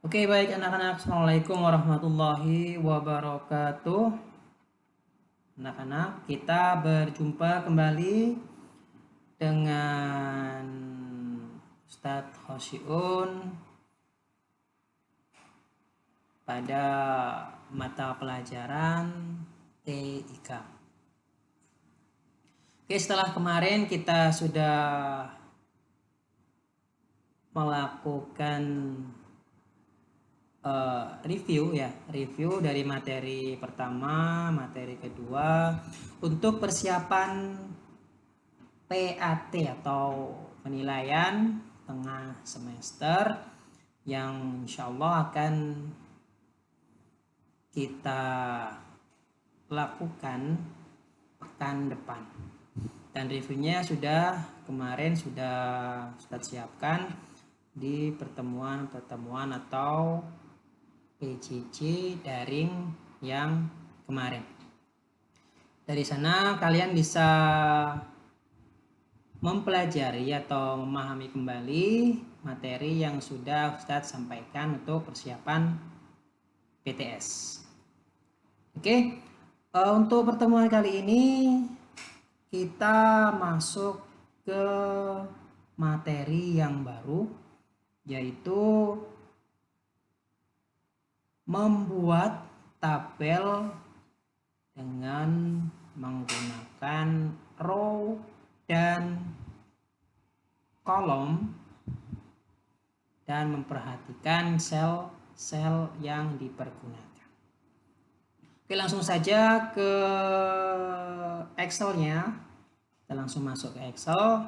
Oke baik anak-anak. Assalamualaikum warahmatullahi wabarakatuh. Anak-anak kita berjumpa kembali dengan Ustadz Hosyiun pada mata pelajaran TIK Oke setelah kemarin kita sudah melakukan uh, review ya review dari materi pertama materi kedua. Untuk persiapan PAT atau penilaian tengah semester yang insya Allah akan kita lakukan pekan depan. Dan reviewnya sudah kemarin sudah kita siapkan di pertemuan-pertemuan atau PJJ daring yang kemarin. Dari sana kalian bisa mempelajari atau memahami kembali materi yang sudah Ustadz sampaikan untuk persiapan PTS. Oke, uh, untuk pertemuan kali ini kita masuk ke materi yang baru yaitu membuat tabel dengan menggunakan row dan kolom dan memperhatikan sel-sel yang dipergunakan. Oke, langsung saja ke Excel-nya. Kita langsung masuk ke Excel.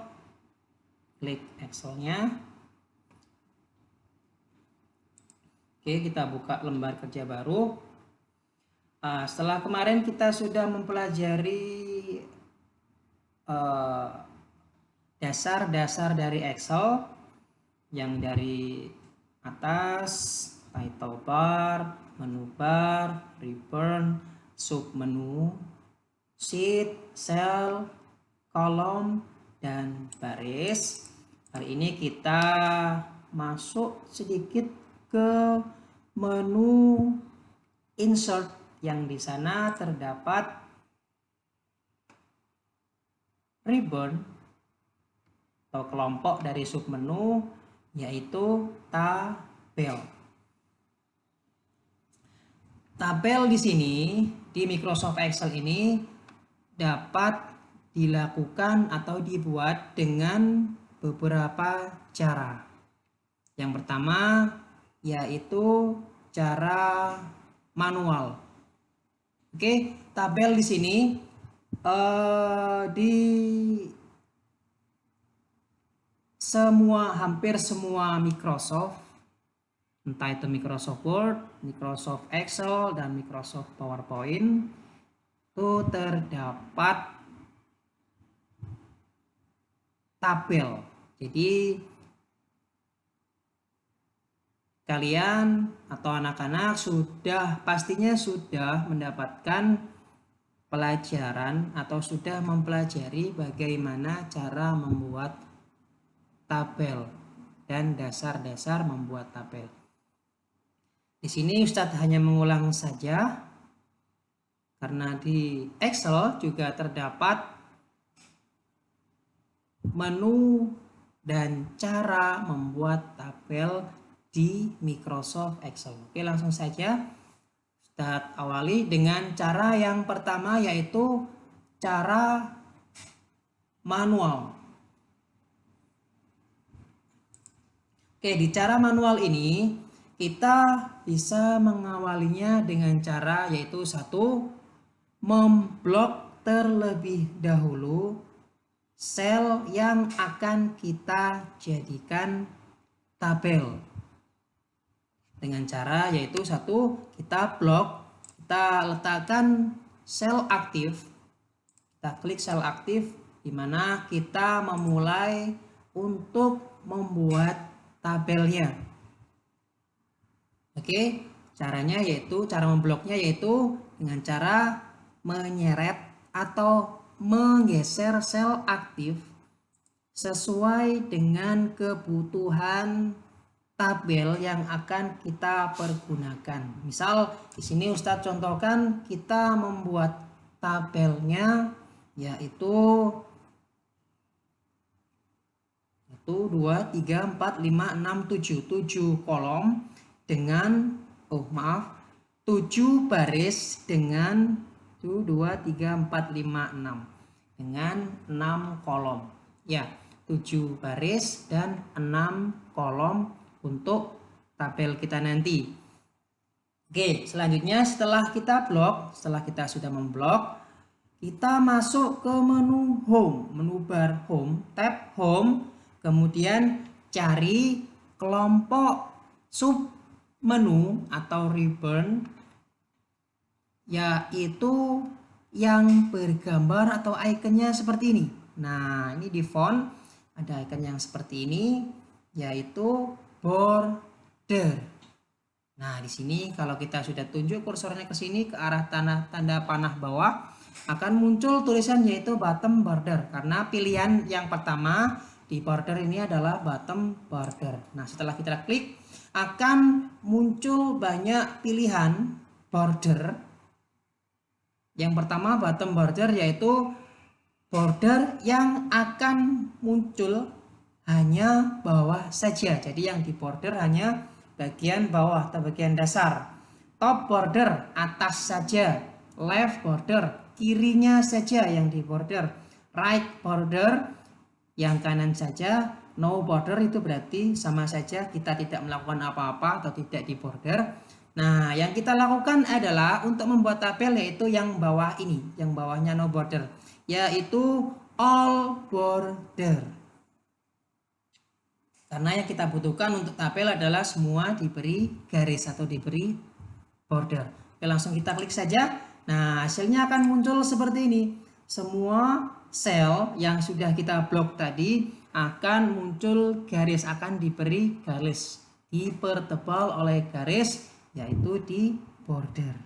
Klik Excel-nya. Oke, kita buka lembar kerja baru. Uh, setelah kemarin kita sudah mempelajari eh, dasar-dasar uh, dari Excel yang dari atas, title bar, menu bar, return, sub menu, sheet, cell, kolom, dan baris. Hari ini kita masuk sedikit ke menu insert yang di sana terdapat ribbon atau kelompok dari submenu yaitu tabel. Tabel di sini di Microsoft Excel ini dapat dilakukan atau dibuat dengan beberapa cara. Yang pertama yaitu cara manual. Oke, tabel di sini uh, di semua hampir semua Microsoft entah itu Microsoft Word, Microsoft Excel dan Microsoft PowerPoint itu terdapat tabel. Jadi kalian atau anak-anak sudah pastinya sudah mendapatkan pelajaran atau sudah mempelajari bagaimana cara membuat tabel dan dasar-dasar membuat tabel. Di sini Ustadz hanya mengulang saja karena di Excel juga terdapat menu dan cara membuat tabel di Microsoft Excel. Oke, langsung saja kita awali dengan cara yang pertama yaitu cara manual. Oke, di cara manual ini kita bisa mengawalinya dengan cara yaitu satu memblok terlebih dahulu sel yang akan kita jadikan tabel dengan cara yaitu satu kita blok kita letakkan sel aktif. Kita klik sel aktif di mana kita memulai untuk membuat tabelnya. Oke caranya yaitu cara membloknya yaitu dengan cara menyeret atau menggeser sel aktif sesuai dengan kebutuhan tabel yang akan kita pergunakan. Misal di sini Ustadz contohkan kita membuat tabelnya yaitu 1 2 3 4 5 6 7 7 kolom dengan oh maaf 7 baris dengan 1 2 3 4 5 6 dengan 6 kolom. Ya 7 baris dan 6 kolom untuk tabel kita nanti. Oke, selanjutnya setelah kita blok, setelah kita sudah memblok, kita masuk ke menu home, menu bar home, tab home, kemudian cari kelompok sub menu atau ribbon yaitu yang bergambar atau ikonnya seperti ini. Nah, ini di font ada icon yang seperti ini yaitu border. Nah, di sini kalau kita sudah tunjuk kursornya ke sini ke arah tanda tanda panah bawah akan muncul tulisan yaitu bottom border karena pilihan yang pertama di border ini adalah bottom border. Nah, setelah kita klik akan muncul banyak pilihan border. Yang pertama bottom border yaitu border yang akan muncul hanya bawah saja. Jadi yang di border hanya bagian bawah atau bagian dasar. Top border atas saja. Left border kirinya saja yang di border. Right border yang kanan saja. No border itu berarti sama saja kita tidak melakukan apa-apa atau tidak di border. Nah, yang kita lakukan adalah untuk membuat tabel yaitu yang bawah ini, yang bawahnya no border, yaitu all border. Karena yang kita butuhkan untuk tabel adalah semua diberi garis atau diberi border. Oke, langsung kita klik saja. Nah, hasilnya akan muncul seperti ini. Semua sel yang sudah kita blok tadi akan muncul garis, akan diberi garis. Dipertebal oleh garis, yaitu di border.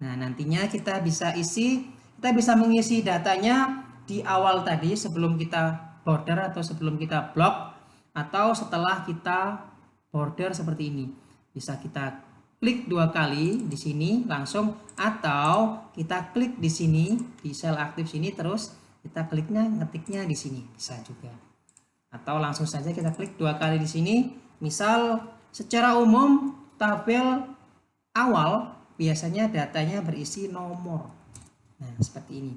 Nah, nantinya kita bisa isi, kita bisa mengisi datanya di awal tadi sebelum kita border atau sebelum kita blok atau setelah kita border seperti ini. Bisa kita klik dua kali di sini langsung atau kita klik di sini di sel aktif sini terus kita kliknya ngetiknya di sini bisa juga. Atau langsung saja kita klik dua kali di sini. Misal secara umum tabel awal biasanya datanya berisi nomor. Nah, seperti ini.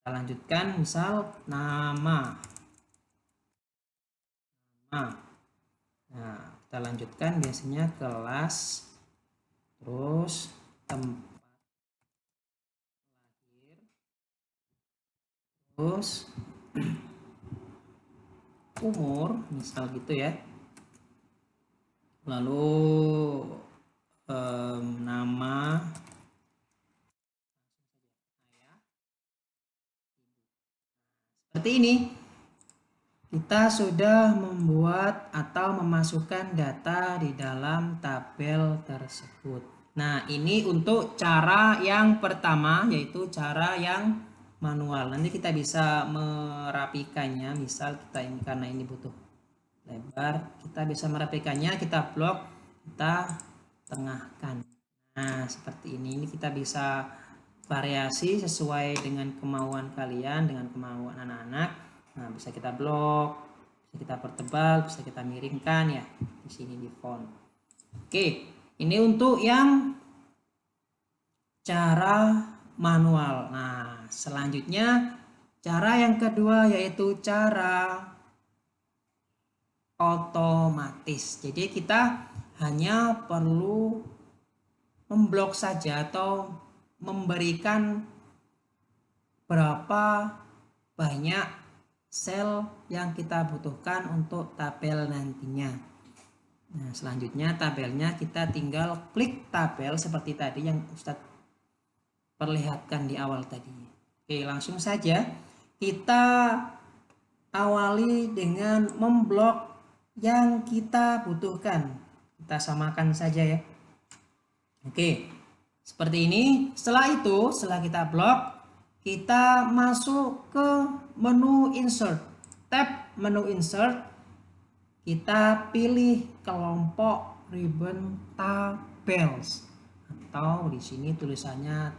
Kita lanjutkan misal nama Nah, kita lanjutkan biasanya kelas terus tempat lahir terus umur misal gitu ya. Lalu um, nama seperti ini kita sudah membuat atau memasukkan data di dalam tabel tersebut. Nah, ini untuk cara yang pertama yaitu cara yang manual. Nanti kita bisa merapikannya. Misal kita ini karena ini butuh lebar, kita bisa merapikannya, kita blok, kita tengahkan. Nah, seperti ini. Ini kita bisa variasi sesuai dengan kemauan kalian, dengan kemauan anak-anak Nah, bisa kita blok, bisa kita pertebal, bisa kita miringkan ya di sini di font. Oke, ini untuk yang cara manual. Nah, selanjutnya cara yang kedua yaitu cara otomatis. Jadi kita hanya perlu memblok saja atau memberikan berapa banyak sel yang kita butuhkan untuk tabel nantinya. Nah, selanjutnya tabelnya kita tinggal klik tabel seperti tadi yang Ustadz perlihatkan di awal tadi. Oke, langsung saja kita awali dengan memblok yang kita butuhkan. Kita samakan saja ya. Oke, seperti ini. Setelah itu, setelah kita blok, kita masuk ke menu insert. Tab menu insert. Kita pilih kelompok ribbon tables atau di sini tulisannya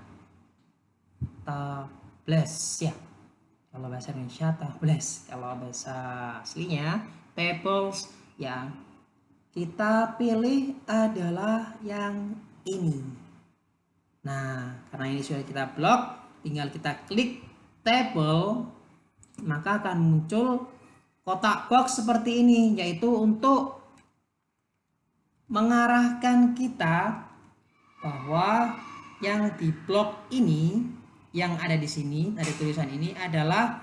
tables ya. Kalau bahasa Indonesia tables. Kalau bahasa aslinya tables. Yang kita pilih adalah yang ini. Nah karena ini sudah kita blok tinggal kita klik table maka akan muncul kotak box seperti ini yaitu untuk mengarahkan kita bahwa yang di blok ini yang ada di sini ada tulisan ini adalah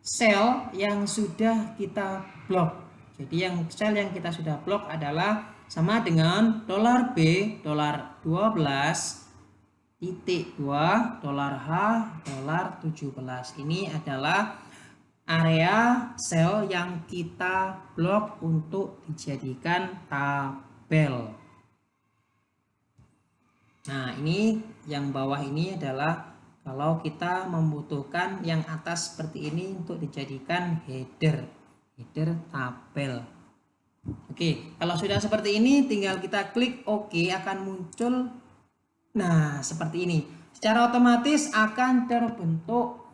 sel yang sudah kita blok. Jadi yang sel yang kita sudah blok adalah sama dengan dolar B dolar 12 titik 2 dolar H dolar 17 ini adalah area sel yang kita blok untuk dijadikan tabel. Nah ini yang bawah ini adalah kalau kita membutuhkan yang atas seperti ini untuk dijadikan header header tabel. Oke kalau sudah seperti ini tinggal kita klik OK akan muncul Nah, seperti ini. Secara otomatis akan terbentuk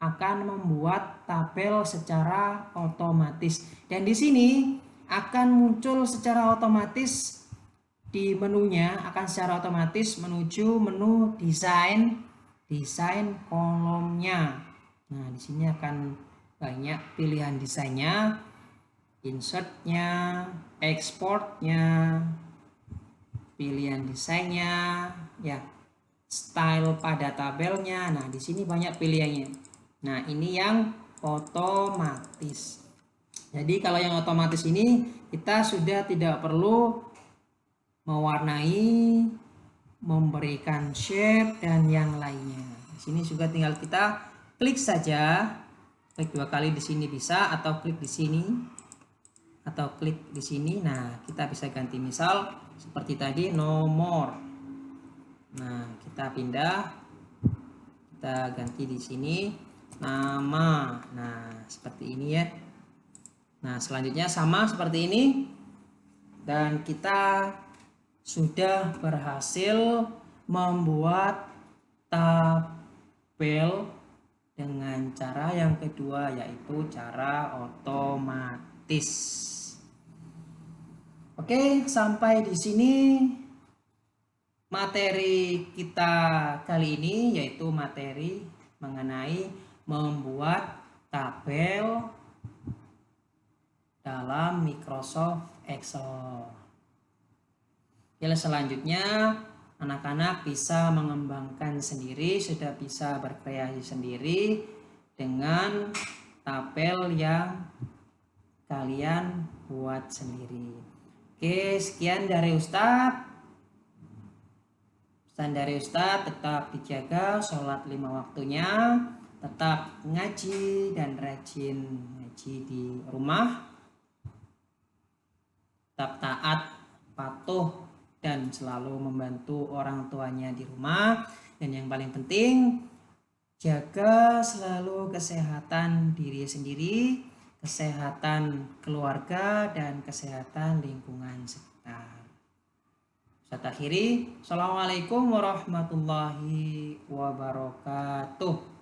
akan membuat tabel secara otomatis. Dan di sini akan muncul secara otomatis di menunya akan secara otomatis menuju menu desain desain kolomnya. Nah, di sini akan banyak pilihan desainnya, insertnya, exportnya, pilihan desainnya, ya, style pada tabelnya. Nah, di sini banyak pilihannya. Nah, ini yang otomatis. Jadi kalau yang otomatis ini kita sudah tidak perlu mewarnai, memberikan shape dan yang lainnya. Di sini juga tinggal kita klik saja. Klik dua kali di sini bisa atau klik di sini atau klik di sini. Nah, kita bisa ganti misal seperti tadi nomor. Nah kita pindah. Kita ganti di sini nama. Nah seperti ini ya. Nah selanjutnya sama seperti ini. Dan kita sudah berhasil membuat tabel dengan cara yang kedua yaitu cara otomatis Oke, sampai di sini materi kita kali ini yaitu materi mengenai membuat tabel dalam Microsoft Excel. Ya, selanjutnya anak-anak bisa mengembangkan sendiri, sudah bisa berkreasi sendiri dengan tabel yang kalian buat sendiri. Oke, sekian dari Ustadz. Pesan dari Ustadz tetap dijaga sholat lima waktunya, tetap ngaji dan rajin ngaji di rumah, tetap taat, patuh, dan selalu membantu orang tuanya di rumah. Dan yang paling penting, jaga selalu kesehatan diri sendiri, kesehatan keluarga dan kesehatan lingkungan sekitar. Saya akhiri. Assalamualaikum warahmatullahi wabarakatuh.